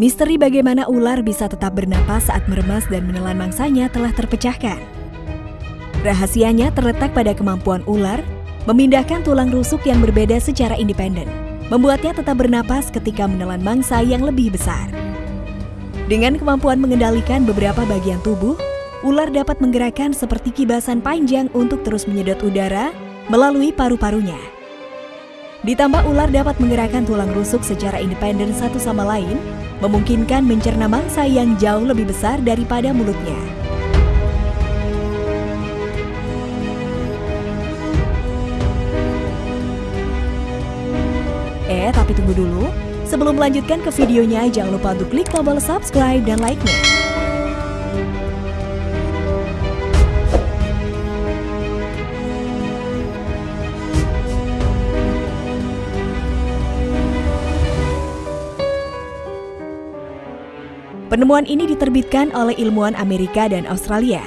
Misteri bagaimana ular bisa tetap bernapas saat meremas dan menelan mangsanya telah terpecahkan. Rahasianya terletak pada kemampuan ular memindahkan tulang rusuk yang berbeda secara independen, membuatnya tetap bernapas ketika menelan mangsa yang lebih besar. Dengan kemampuan mengendalikan beberapa bagian tubuh, ular dapat menggerakkan seperti kibasan panjang untuk terus menyedot udara melalui paru-parunya. Ditambah ular dapat menggerakkan tulang rusuk secara independen satu sama lain, memungkinkan mencerna mangsa yang jauh lebih besar daripada mulutnya. Eh, tapi tunggu dulu. Sebelum melanjutkan ke videonya, jangan lupa untuk klik tombol subscribe dan like-nya. Penemuan ini diterbitkan oleh ilmuwan Amerika dan Australia.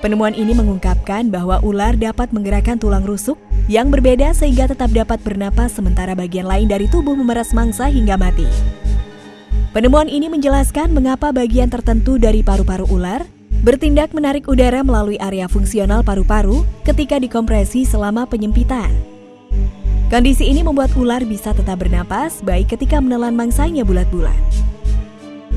Penemuan ini mengungkapkan bahwa ular dapat menggerakkan tulang rusuk yang berbeda sehingga tetap dapat bernapas sementara bagian lain dari tubuh memeras mangsa hingga mati. Penemuan ini menjelaskan mengapa bagian tertentu dari paru-paru ular bertindak menarik udara melalui area fungsional paru-paru ketika dikompresi selama penyempitan. Kondisi ini membuat ular bisa tetap bernapas baik ketika menelan mangsanya bulat-bulat.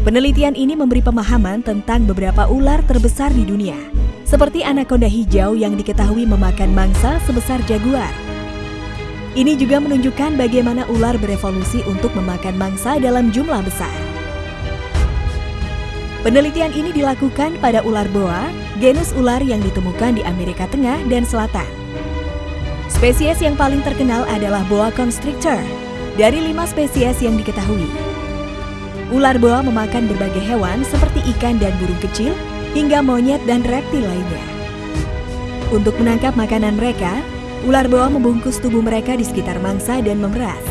Penelitian ini memberi pemahaman tentang beberapa ular terbesar di dunia, seperti anaconda hijau yang diketahui memakan mangsa sebesar jaguar. Ini juga menunjukkan bagaimana ular berevolusi untuk memakan mangsa dalam jumlah besar. Penelitian ini dilakukan pada ular boa, genus ular yang ditemukan di Amerika Tengah dan Selatan. Spesies yang paling terkenal adalah boa constrictor, dari lima spesies yang diketahui. Ular boa memakan berbagai hewan seperti ikan dan burung kecil, hingga monyet dan reptil lainnya. Untuk menangkap makanan mereka, ular boa membungkus tubuh mereka di sekitar mangsa dan memeras.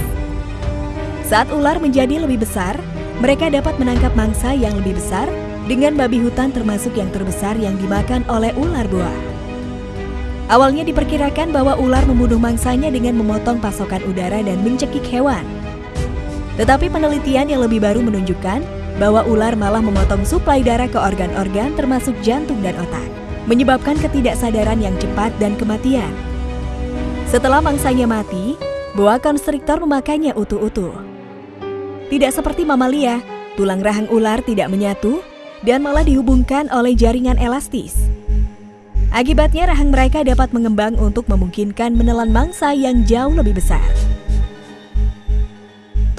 Saat ular menjadi lebih besar, mereka dapat menangkap mangsa yang lebih besar dengan babi hutan termasuk yang terbesar yang dimakan oleh ular boa. Awalnya diperkirakan bahwa ular membunuh mangsanya dengan memotong pasokan udara dan mencekik hewan. Tetapi penelitian yang lebih baru menunjukkan bahwa ular malah memotong suplai darah ke organ-organ termasuk jantung dan otak, menyebabkan ketidaksadaran yang cepat dan kematian. Setelah mangsanya mati, boa konstriktor memakannya utuh-utuh. Tidak seperti mamalia, tulang rahang ular tidak menyatu dan malah dihubungkan oleh jaringan elastis. Akibatnya rahang mereka dapat mengembang untuk memungkinkan menelan mangsa yang jauh lebih besar.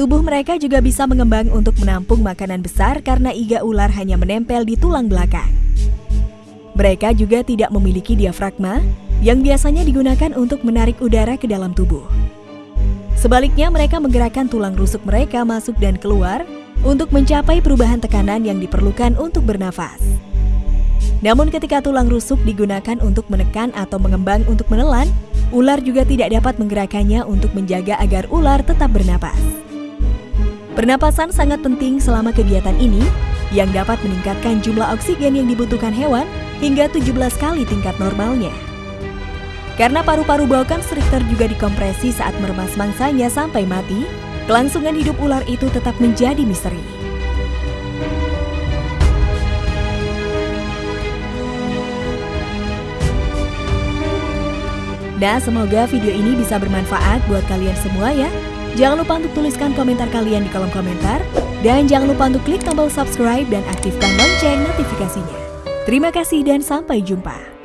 Tubuh mereka juga bisa mengembang untuk menampung makanan besar karena iga ular hanya menempel di tulang belakang. Mereka juga tidak memiliki diafragma yang biasanya digunakan untuk menarik udara ke dalam tubuh. Sebaliknya, mereka menggerakkan tulang rusuk mereka masuk dan keluar untuk mencapai perubahan tekanan yang diperlukan untuk bernafas. Namun ketika tulang rusuk digunakan untuk menekan atau mengembang untuk menelan, ular juga tidak dapat menggerakkannya untuk menjaga agar ular tetap bernapas. Pernapasan sangat penting selama kegiatan ini yang dapat meningkatkan jumlah oksigen yang dibutuhkan hewan hingga 17 kali tingkat normalnya. Karena paru-paru boa constrictor juga dikompresi saat meremas mangsanya sampai mati, kelangsungan hidup ular itu tetap menjadi misteri. Nah, semoga video ini bisa bermanfaat buat kalian semua ya. Jangan lupa untuk tuliskan komentar kalian di kolom komentar. Dan jangan lupa untuk klik tombol subscribe dan aktifkan lonceng notifikasinya. Terima kasih dan sampai jumpa.